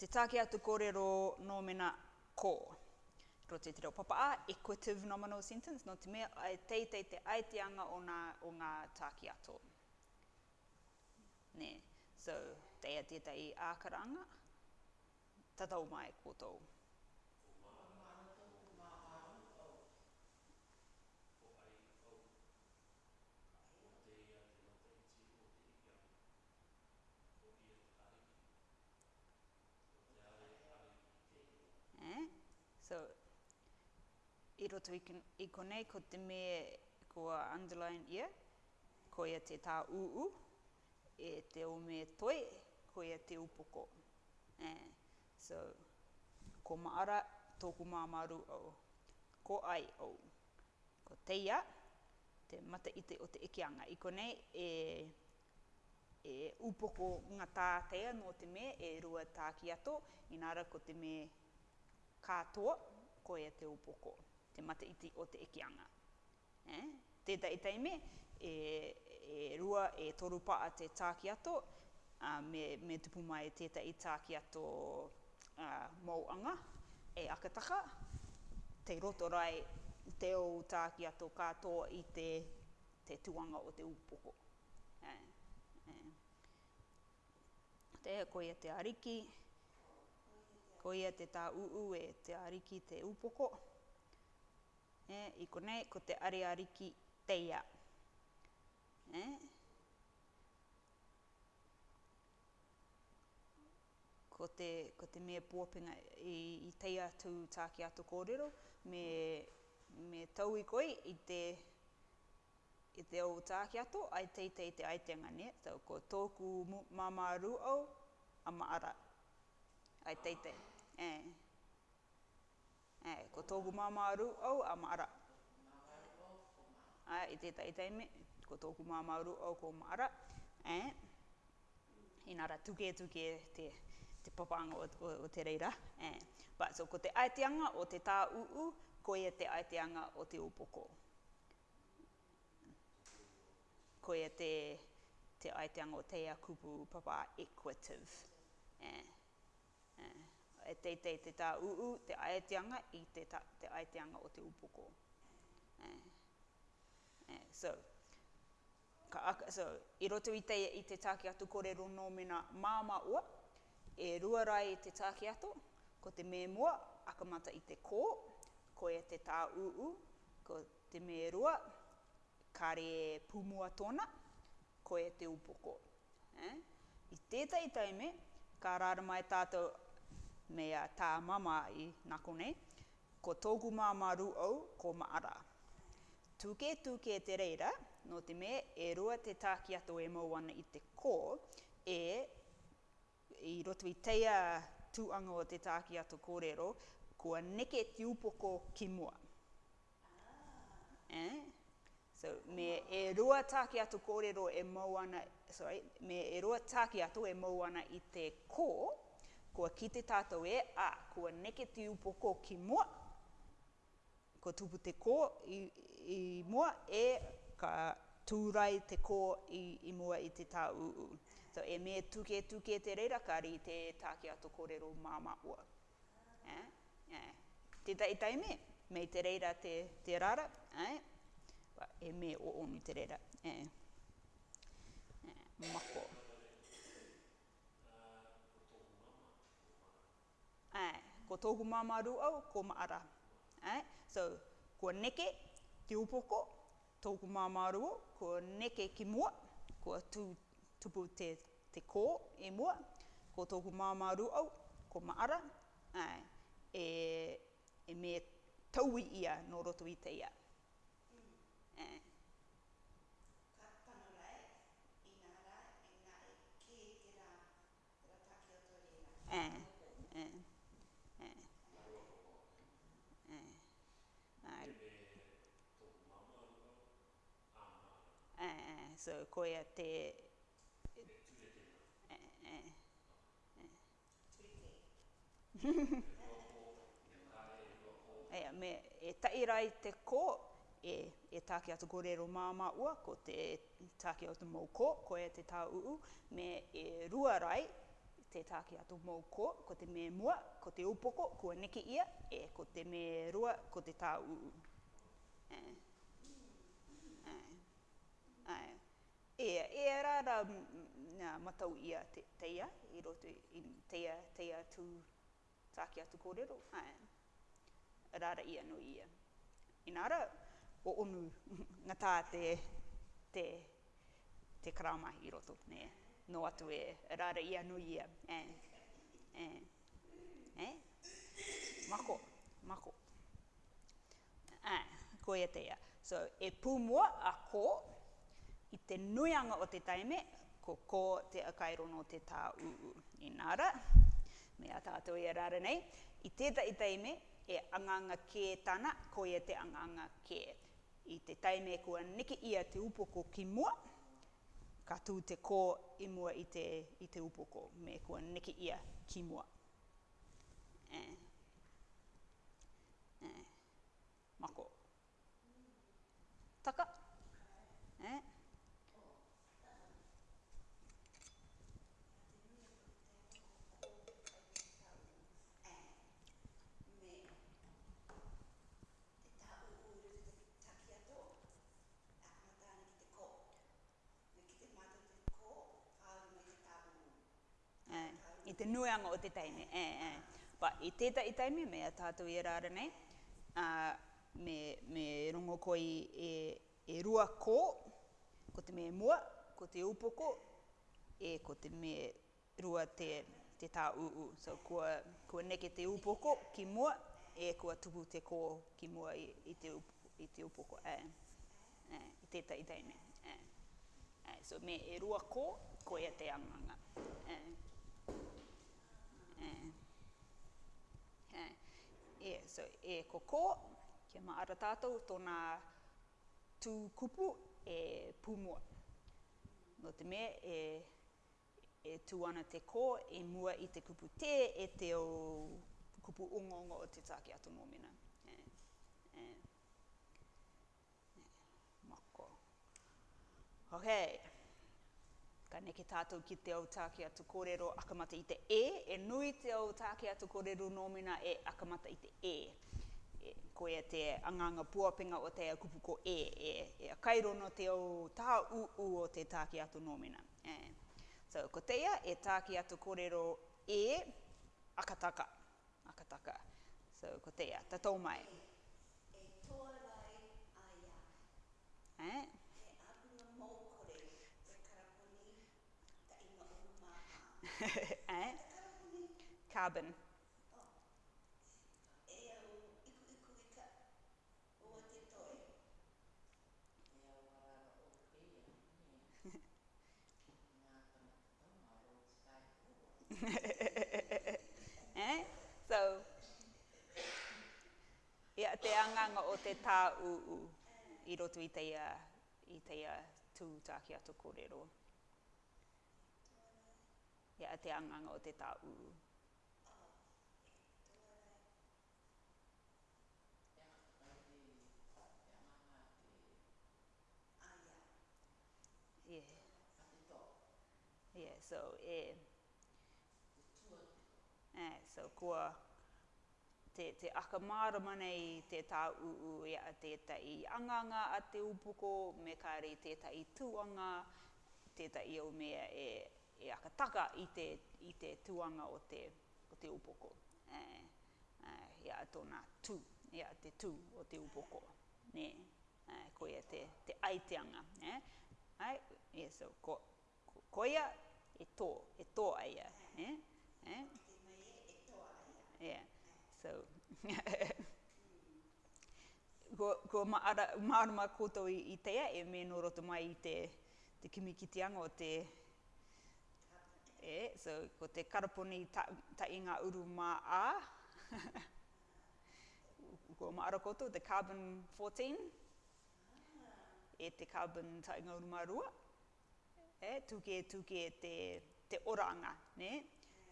Te tāke atu kōrero nō mena kō. Ko te te reo papa a, equitive nominal sentence, no te mea ai teitei te aiteanga o, nga, o ngā tāke ato. Ne, so, teia tētai ākaranga, tatau mai e kō tōu. roto i, i konei ko te mea kua underline ia, ko ia te tā uu, e te o me toi, ko te upoko. Eh, so, ko maara tōku māmaru o, ko ai o, ko teia, te mata iti o te ekianga. I konei, e, e upoko ngā tā teia te me, e rua tā ki ato, inara ko te me kātoa, ko ia te upoko te mata iti o te ekianga. Eh? Tētā e taime, e, e rua e toru paa te tāki ato, a, me, me tupu mai tētā e tāki ato uh, mauanga e akataka, te roto rai te o tāki ato katoa i te, te tuanga o te upoko. Eh? Eh? Te koe te ariki, koe te tā uu e te ariki Te upoko. Eh, I konei, ko te ariariki teia. Eh? Ko te, ko te mea pōpinga i, i teia tū tāki ato kōrero, me, me tau i koi i te, i te au tāki ato, ai tei te aitenga ne, tau ko tōku mamā ru au, ama ara, ai teitei. Eh. Eh, ko tōku mamaru au a māra. Ai, ah, i te tai teime, ko tōku mamaru au ko māra. Eh, inara tuke tuke te, te papanga o, o, o te reira. Eh, but, so ko te aeteanga o te tā uu, ko e te aeteanga o te upoko. Ko e te, te aeteanga o te akupu papa equative. Eh, eh e teitei te te tā uu, te aeteanga i te, ta, te aeteanga o te upoko. Eh. Eh, so, ka, so, i roto i te, i te tāki atu kore rono mena māma ua, e rua rai te tāki atu, ko te me mua, akamata i te kō, ko e te tā uu, ko te me rua, kare pumua tona, ko e te upoko. Eh? I tētai taime, ka rāra mai tātou me a tā mama i nako nei, ko tōku māma au ko maara. Tuke tuke te reira, no te me e rua te tāki ato e mauana i te kō, e i roto i teia tūanga o te tāki ato kōrero, kua neke ti upoko ki mua. Eh? So, me e rua tāki ato kōrero e mauana, sorry, me e rua tāki ato e mauana i te kō, kua kite tātou e a kua neke te upoko ki mua, ko tupu te ko i, i mua e ka tūrai te ko i, i mua i te tā uu. So e me tuke tuke te reira kari te tāke ato kōrero māma ua. Eh? Eh? Te tai tai me, me te reira te, te rara, eh? e me o onu te reira. Eh? Eh, mako. ko tohu mamaru au, ko maara. Eh? So, ko neke ki upoko, tohu mamaru au, ko neke ki mua, ko tu, tupu te, te kō e mua, ko tohu mamaru au, ko maara, eh? e, e me tauwi ia no roto i te ia. Eh? so koia te e, me, e tairai te ko, e, e tāke atu korero māma ua, ko te tāke atu mou ko, koia te tā uu, me e rua rai te tāke atu mou ko, ko te me mua, ko te upoko, kua neki ia, e ko te me rua, ko te tā uu. E, e ara ra ngā matau ia te, teia, i roto i teia, teia tū tāki atu kōrero, ae, rara ia no ia. Inara, o onu na tā te, te, te karama i roto, ne, no atu e rara ia no ia, ae, ae, ae, mako, mako. Ae, ko e teia. So, e pūmua a ko, ko, i te nuianga o te taime, ko ko te akairono te tā uu. Inara, mea tātou e rara nei, i tētai taime e anganga kē tāna, ko e te anganga kē. I te taime kua niki ia te upoko ki mua, ka tū te kō i mua i te, i te upoko, me kua niki ia ki mua. Eh. eh. Mako. Taka. Taka. te nuanga o te taimi. E, eh, e. Eh. Pa, i teta i taimi, me a tātou i rāra nei, uh, me, me rongo koi e, e rua kō, ko te mea mua, ko te upoko, e ko te mea rua te, te tā uu. So, kua, kua neke te upoko ki mua, e kua tupu te ko ki mua i, i, te, up, i te upoko. E, e, i teta i taimi. E. e. So, me e rua kō, ko ia te anganga. E. Yeah. Yeah. Yeah. So, e koko, ko, ke ma ara tātou tōna tū kupu e pūmua. No te mea e, e tū ana te ko, e mua i te kupu te, e te o kupu ongo o te tāke atu nōmina. Eh. Eh. Eh. Mako. Okay. Ka neke tātou ki te autāke atu kōrero akamata i te e, e nui te autāke atu kōrero nōmina e akamata i te e. e ko e te anganga puapenga o te ko e, e, e kairono te o tā uu o te tāke atu nōmina. E. So, ko teia, e tāke atu kōrero e akataka. Akataka. So, ko teia, tatou mai. E tōrai aia. E, eh? eh? Carbon. eh? So, yeah, te anganga o te tā u, u i roto i teia, i teia tū tāki ato kōrero. Mm ia te anganga o te tau. Yeah. Yeah, so, yeah. Yeah, so, kua te, te akamārama nei te tā uu i e a te tai anganga a te upuko, me kāre te tai tuanga, te tai au mea e e akataka i te, i te tuanga o te, o te upoko. E, e, ia tōna tū, ia te tū o te upoko. Ne, e, ko te, te aiteanga. E, ai, e, so, ko, ko, ko ia e tō, e tō aia. E, e. Yeah. So, ko, ko maara, maara mā koutou i, i teia, e me nō roto mai i te, te kimikitianga o te, e, so ko te karaponi ta, ta inga ngā uru mā a, ko mā ara koto, the carbon 14, e te carbon ta inga ngā uru mā rua, e, tuke e tuke e te, te oranga, ne?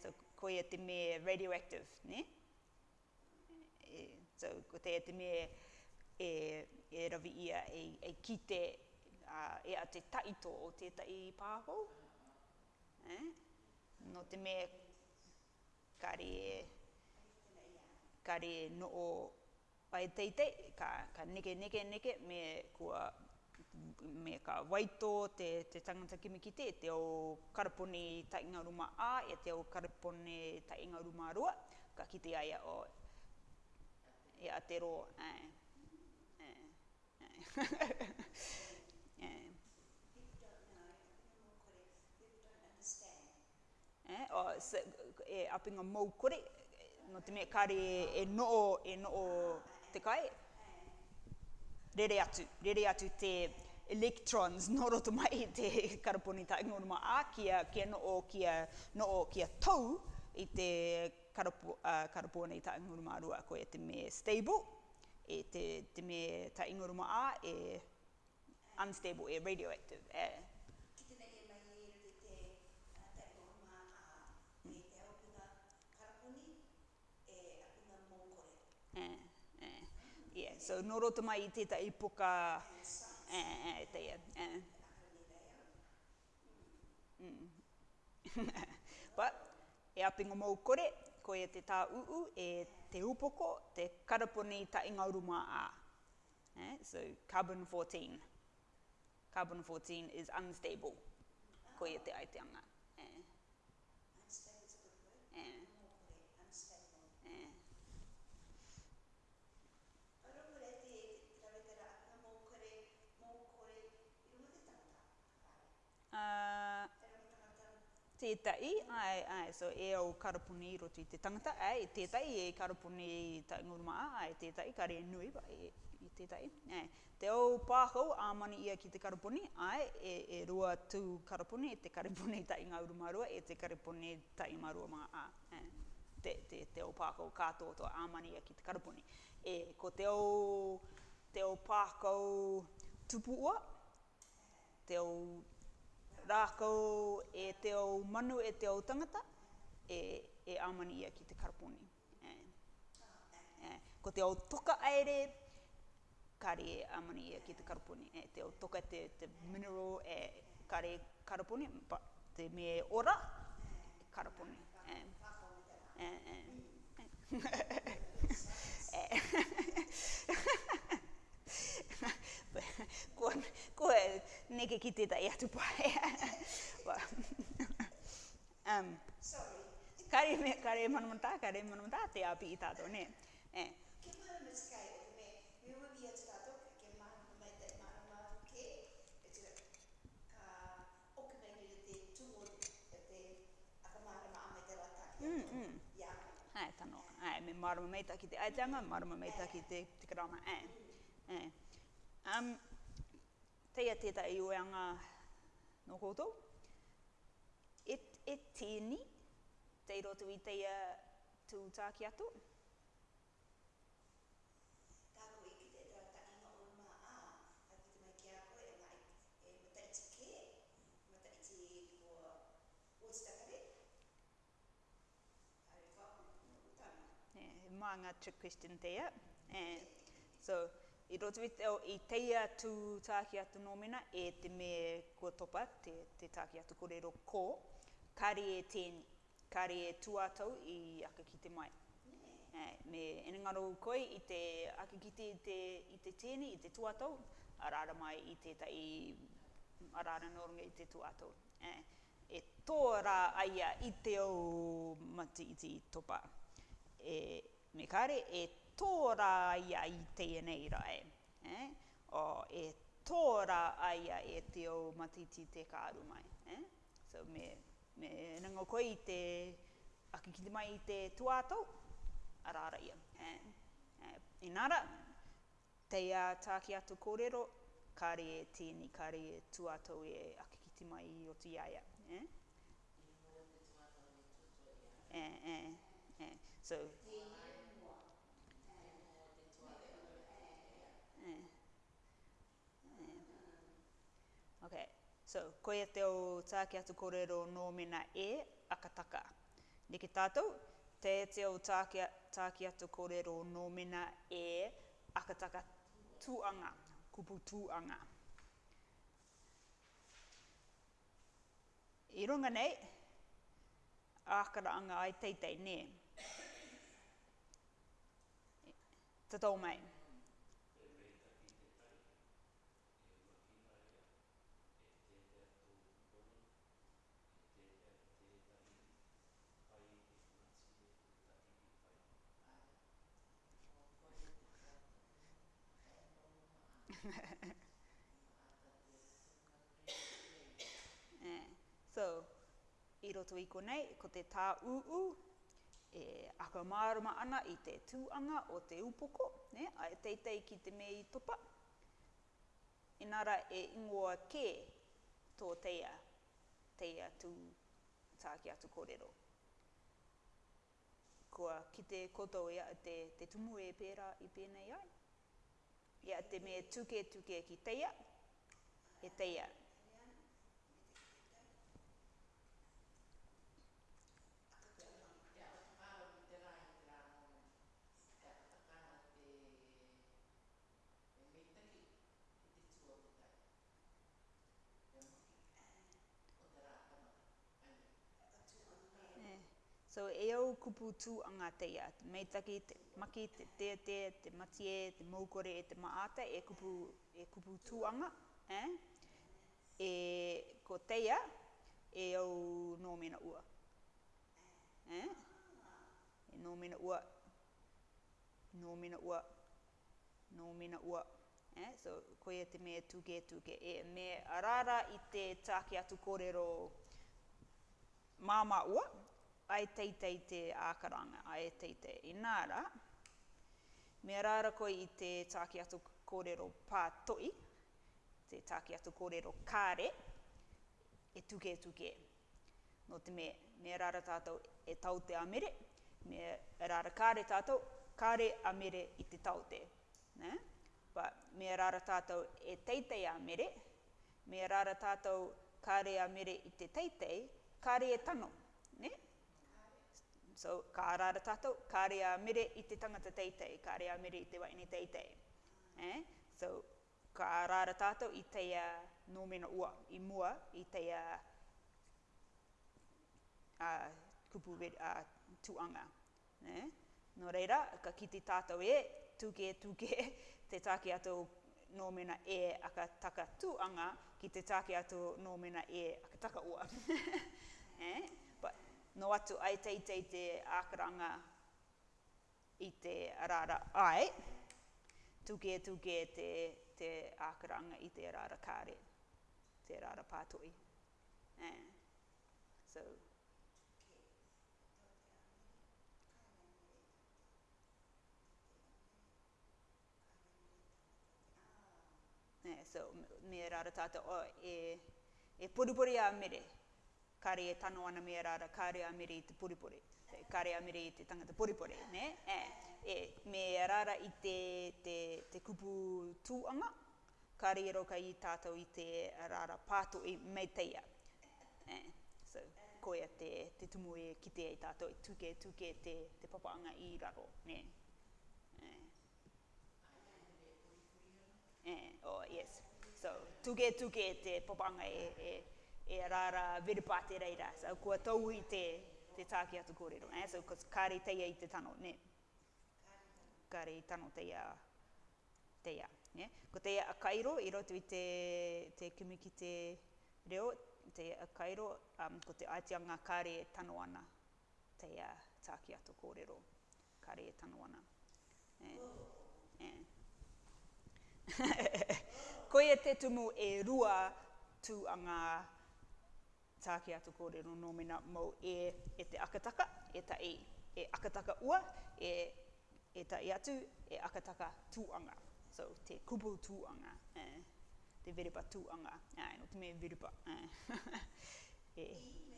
So ko e te me radioactive, ne? E, so ko te e te me e, e ravi ia e, e kite uh, e a te taito o te tai pāhou, Eh? no te mea kare, kare no pai teitei, ka, ka neke neke me kua me ka waito te, te tangata kimi ki te, o karaponi ta inga ruma a, e te o karaponi ta inga ruma rua, ka kite te aia o e atero, eh, eh, eh. eh. eh, o, se, e apinga moukore, no te mea kare e, e noo, e noo te kai, rere atu, rere atu te electrons no roto mai te karaponi ta ingoro a kia, kia noo kia, noo kia tau i te karapo, uh, karaponi ta ingoro ma rua ko e te me stable, e te, te me ta ingoro a e unstable, e radioactive, e eh. Eh, eh, eh. Yeah, so no roto mai i teta i puka... Eh, eh, te Eh. Mm. But, e apingo mou kore, ko e te tā uu, e te upoko, te karaponi ta ingauruma a. Eh, so, carbon 14. Carbon 14 is unstable. Ko e te aiteanga. Ah, tētai, ai, ai, so e au karapuni i roti te tangata, ai, tētai e karapuni i ta ngurma, ai, tētai, kare nui, ba, e, i tētai, ai. Te au a mani ia ki te karapuni, ai, e, e rua tu karapuni, e te karapuni ta i ngā rua, e te karapuni ta i marua a, ai. Te, te, te ka pāhau kātō tō āmani ia ki te karapuni. E, ko te au, te au pāhau tupu te o rākau e te o manu e te o tangata, e, e āmani ia ki te karaponi. E, e, ko te o toka aere, kāre e āmani ia ki te karaponi. E, te o toka te, te mineral e kāre e karaponi, pa, te me e ora, karaponi. E, e, e, e. e. neke ki tētai atu pae. well, um, Sorry. Kare, kare manamata, kare manamata, te api i tātou, ne? Eh. marama mei taki te aitanga, marama mei taki te te karama e. Um, teia teta i oeanga no koutou. E, e tēni, tei rotu i teia tūtāki atu. Yeah, maanga e e trick question there. Eh, And so, i roto i, te, i teia tū tāki atu nōmena e te me kua topa, te, te tāki atu kōrero kō, kāri e tēni, kāri e tuatau i aka ki te mai. me enengaro koe i te aka ki te, i te tēni, i te tuatau, arara mai i te tai, arara noronga i te tuatau. e tō rā aia i te au mati i te topa. E, me kāre, e tōra aia i tēnei rai. Eh? O e tōra aia e te o matiti te kāru mai. Eh? So me, me nango koe i te akikiti mai i te tuātou, arara ia. Eh? Eh, inara, teia tāki atu kōrero, kāre e tēni, kāre e tuātou e akikiti mai i o tu iaia. Eh? Eh, eh, eh. So, Okay, so koe te o tāke atu kōrero nō mena e akataka. Niki tātou, te te o tāke, tāke atu kōrero nō mena e akataka tūanga, kupu tūanga. I runga nei, ākaraanga ai teitei, ne? Te tō mai. Eh, so, i roto i konei, ko te tā uu, e akamāruma ana i te tūanga o te upoko, ne? a e teitei ki te mei topa. Inara e ingoa kē tō teia, teia tū tāki atu kōrero. Kua ki te koto e a te, te tumu e pērā i pēnei ai ia te mea tuke tuke ki teia, e teia. So e au kupu tū anga te ia, te meitaki, te maki, te te te, te matie, te moukore, te mata e kupu, e kupu tū anga, eh? e ko te e au nō ua. Eh? E ua, nō ua, nō ua. Eh? So koe te mea tūke tūke, e mea arara i te tāke atu kōrero māma ua, ai teitei te ākaranga, ai teitei. Inara, me rāra koe i te tāki atu kōrero pātoi, te tāki atu kōrero kāre, e tuke e tuke. No te mea, me rāra tātou e tau te amere, me rāra kāre tātou, kāre amere i te tau te. Ne? But me rāra tātou e teitei amere, me rāra tātou kāre amere i te teitei, kāre e tano. Ne? So, ka rāra tātou, ka rea mere i te tangata teitei, ka rea mere i te waini teitei. Eh? So, ka rāra tātou i teia nōmena ua, i mua, i teia uh, kupu uh, tuanga. Eh? No reira, ka kiti tātou e, tuke tuke, te tāke ato nōmena e aka taka tuanga, ki te tāke ato nōmena e aka taka ua. eh? no atu ai teitei te ākaranga i te arara ai, tuke tuke te, te ākaranga i te arara kāre, te arara pātoi. Eh. So, Yeah, so me rara tata o e, e puripuri a mere kare e tano ana mea rara, kare a mire i te puripuri. Kare a mire i te tangata puripuri, ne? E, e me rara i te, te, te kupu tūanga, kare i e roka i tātou i te rara pātu i e meiteia. E, so, koea te, te tumu e kite i tātou i e tuke, tuke te, te papaanga i raro, ne? E. E, oh, yes. So, tuke, tuke te papaanga e, e e rara vere pate reira. So, kua tau i te, te tāki atu kōrero. Eh? So, kare teia i te tano, ne? Kare tano teia, teia. Ne? Ko teia a kairo, i roto i te, te kimiki te reo, te a kairo, um, ko te aetianga kare e tano ana teia tāki atu kōrero. Kare e tano ana. Eh? Oh. Koe te tumu e rua tuanga kare tāke atu kōrero nōmina mō e, e te akataka, e ta e, e akataka ua, e, e ta e atu, e akataka tūanga. So, te kupu tūanga, e, te veripa tūanga, ai, no te mea veripa. Eh. e, e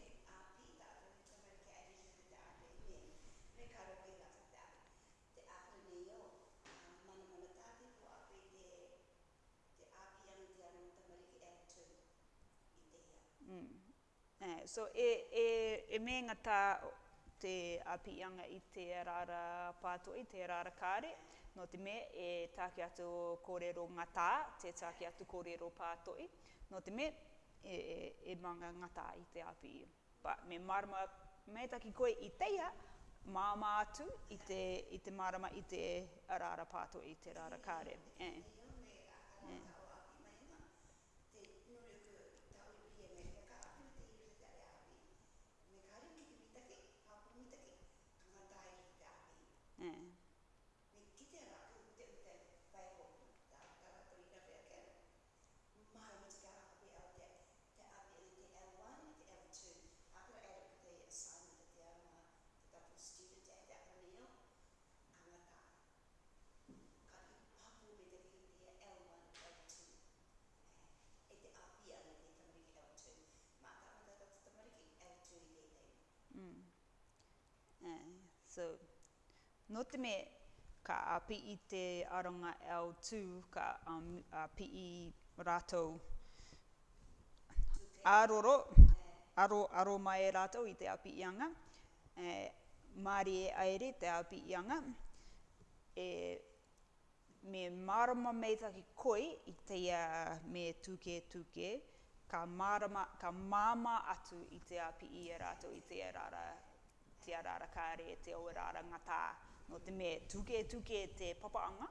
Eh, so e, e, e menga tā te apianga i te rara pātua, i te rara kāre, no te me e tāke atu kōrero ngatā, te tāke atu kōrero pātoi, no te me e, e, e manga ngatā i te api. Ba, me marama, me taki koe i teia, māma atu i te, i te marama i te rara pātoi, i te rara kāre. Eh. Eh. So, no te me ka api i te aronga L2, ka um, api i rātou āroro, aro, aro mai e rātou i te api i anga, e, māri ai e aere te api i anga, e, me marama meitaki koi i te uh, me tuke tuke, ka, marama, ka māma atu i te api i e rātou i te rātou te arara kāre te o arara ngatā. No te me tuke tuke te papaanga.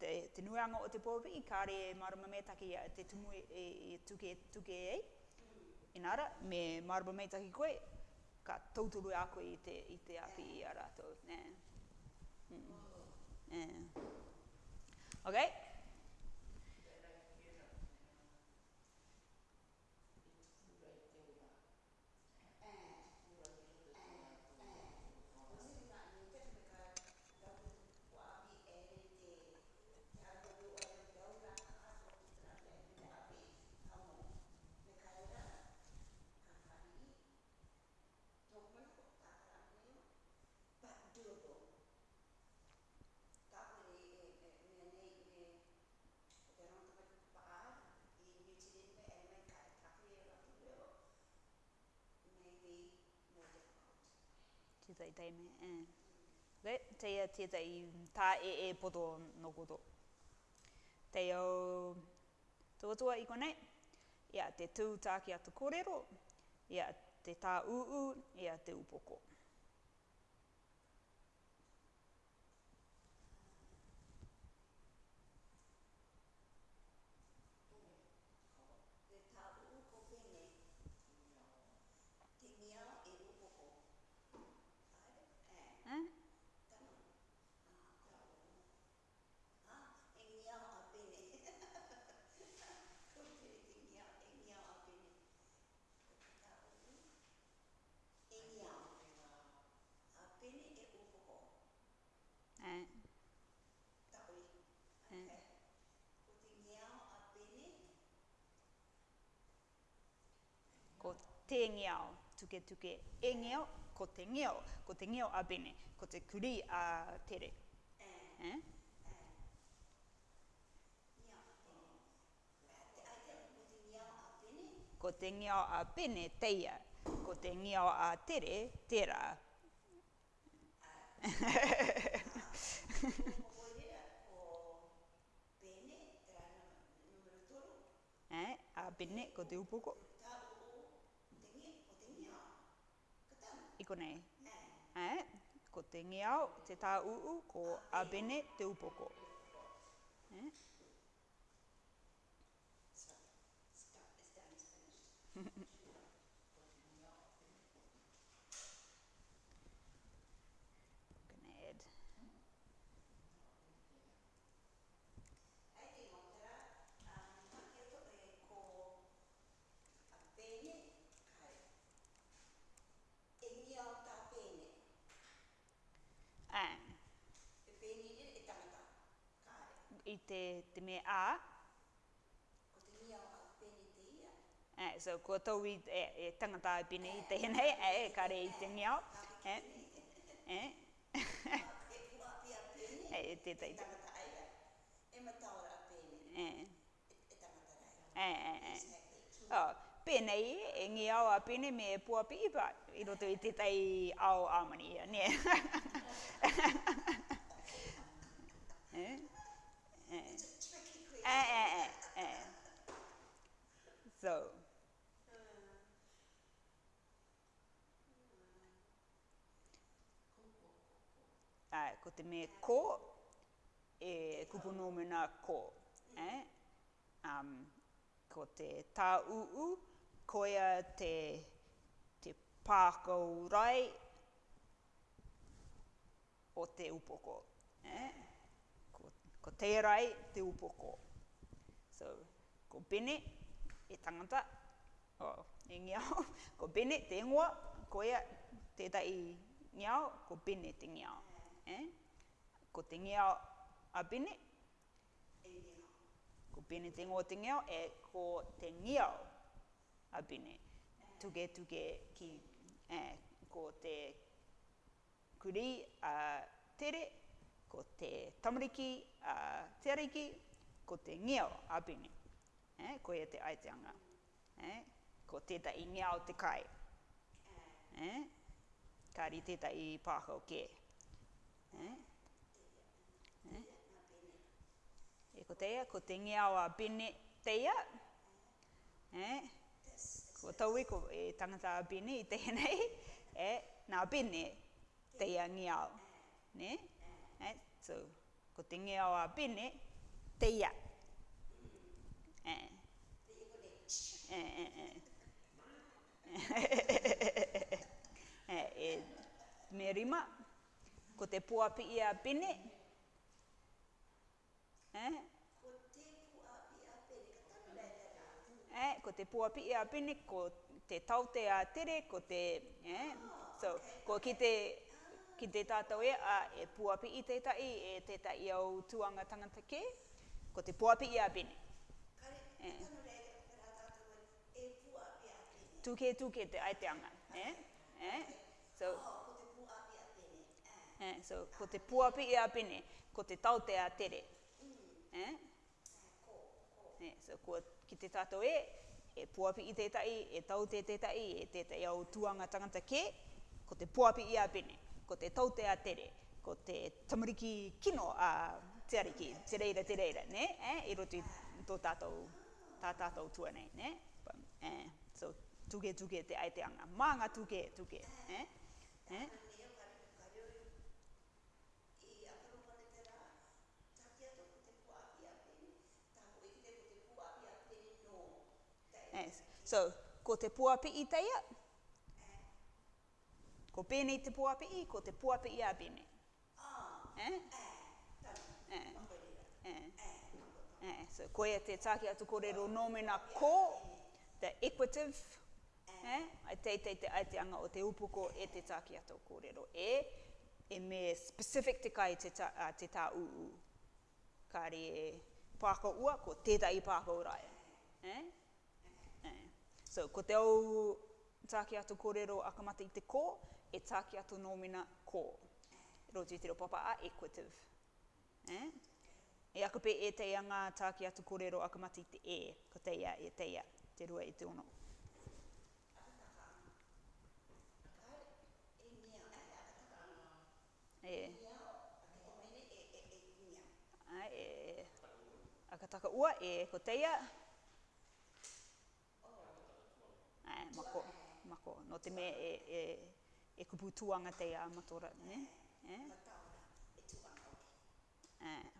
Te, te nuanga o te pōpiki, kāre marama me take ia te tumu e, e, tuke tuke e. Inara, me marama me take koe, ka tauturu a koe i te, i te api i arato. Yeah. Mm. Yeah. Okay. Okay. tētai tei me. Eh. Okay, teia tētai tā e e podo no koto. Teia o tuatua i konei, ia te tū tā ki atu kōrero, ia te tā uu, ia te upoko. te ngiao, tuke tuke e ngiao, ko te ngiao, ko te ngiao a bene, ko te kuri a tere. Eh? eh? Ko te ngiao a bene, teia. Ko te ngiao a tere, tera. Eh? A bene, ko te upoko. konei. Nē. Eh? Ko te au, te tā uu, ko a bene, te upoko. Eh? Stop. Stop. i te, te mea a. Ko te mea o pene te ia. E, eh, so, ko tau i e, e, tangata i pene i te hene, e, e, kare i te mea. E, e, e, e, e, e, e, e, e, e, e, e, e, e, e, e, e, e, e, pēnei e ngi au a pēne me e pua pi i roto i tētai au āmani ia, nē. eh, eh, eh. So. Ai, ko te me ko, e kupu nōmena ko. Eh? Um, ko te tā uu, koia te, te pākau rai o te upoko. Eh? Ko, ko Ko te rai, te upoko. So, ko bene, e tangata, o oh, e ko bene te ngua, ko ea te tai ngiao, ko bene te ngiao. Eh? Ko te ngiao a bene, Ko bene te ngua te ngiao, e ko te ngiao a bene. to get ki, eh, ko te kuri a tere, ko te tamariki a tereiki, ko te ngiao apini. Eh, ko e te aiteanga. Eh, ko teta i ngiao te kai. Eh, kari teta i pāho ke. Eh, eh, e ko teia, ko te ngiao a teia. Eh, ko tau i e ko e tangata a i tehenei. Eh, nā bine teia ngiao. Ne? Eh, so, ko te ngiao a bine teia. Eh, eh, eh, eh, eh, eh rima, ko te puapi i a eh, E? Ko te puapi i a pene, ko te puapi ia pini, ko te taute a tere, ko te, eh, so, ko ki te, ki te tātou e, a e puapi i te tai, e te tai au tuanga tangata ke, ko te puapi ia pini. Eh. Tuke tuke te ai te anga. Eh? Eh? So, oh, eh, so, ko te puapi e apene, ko te tau te a tere. Mm. Eh? Ko, ko. Eh, so, ko, ki te tato e, e puapi i tētai, e tau te tētai, e tētai au tuanga tangata ke, ko te puapi i apene, ko te tau te a tere, ko te tamariki kino a te ariki, te reira, te reira, ne? Eh? E roti tō tātou tā tātou tua nei, ne? But, eh, so, tuke tuke te aiteanga. Mānga tuke tuke. Eh? Eh? Yes. So, ko te puapi i teia? Ko pēnei te puapi i, ko te puapi i a bine. Ah, eh? eh, tamo. Eh. Eh, so koe e te tāke atu kōrero nōmena ko, the equative, eh, ai teitei te anga o te upuko e te tāke atu kōrero e, e me specific te kai te tā, uh, te tā uu. Kāre e pāko ua, ko tētai pāko rai. Eh? Eh. So, ko te au tāke atu kōrero akamata i te ko, e tāke atu nōmina ko. Roti te ro papa a equative. Eh? E aku pe e teia ngā tāki atu kōrero aku mati te e, ko teia e teia, te rua e te ono. E. Ai, e. e. Akataka ua e, ko teia. Ai, mako, mako, no te me e, e, e kupu tuanga teia matora, ne? E. Eh?